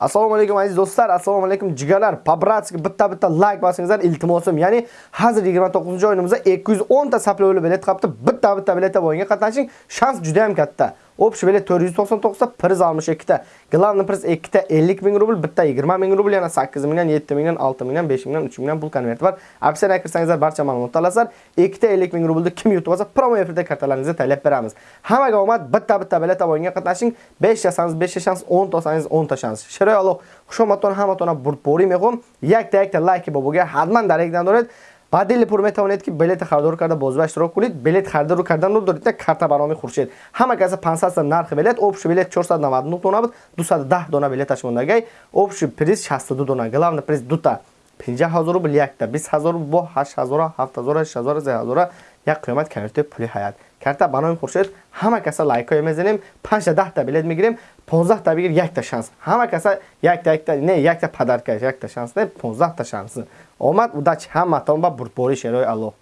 Assalomu alaykum aziz do'stlar, assalomu alaykum jigarlar. Pabratski bitta bitta like bosingizlar iltimosim. Ya'ni hozir 29-oyimizda 210 ta saplovli bilet qapti. Bitta bitta biletda bo'yinga qatnashing, shans juda ham katta. Общий bilet 499 ta, priz 62 ta. Главный priz 2 ta 50 ming rubl, bitta 20 ming rubl, yana 8 mingdan, 7 mingdan, 6 mingdan, 5 mingdan, 3 mingdan pul konverti bor. Opsiyaga kirsangizlar barcha ma'lumotni olasizlar. 2 ta 50 ming rublni kim yutib olsa, promo efirda kartalaringizni taylab beramiz. Hammaga omad, bitta bitta biletda bo'yinga qatnashing. 5 ta 5 ta shans, 10 ta 10 ta shans. Shiroy Alloh хушоматон ҳаматона бурдборӣ мехоҳам якта якта лайки бобога ҳатман дар ба дили пур метавонед ки билети харидор карда бозба иштирок кунед. Билет харидор карданро доред карта ба номи хуршед. Ҳама каса 500 сом нархи билет общий билет 499 дона буд. 210 дона билеташ мондагай. Общий приз 62 дона. Главный приз дута. 50000 рубл якта. 20000 бо 8000 7000 6000 3000 як қиёмат конверти пули ҳаят. Карта ба номи хуршед. Ҳама каса лайкҳое мезанем. 5 та 10 та билет мегирем. 15 та бигир якта шанс. Ҳама каса якта якта не якта падарка якта шанс не 15 та шанс. Омад удачи ҳаматон ба бурдбори шерои аллоҳ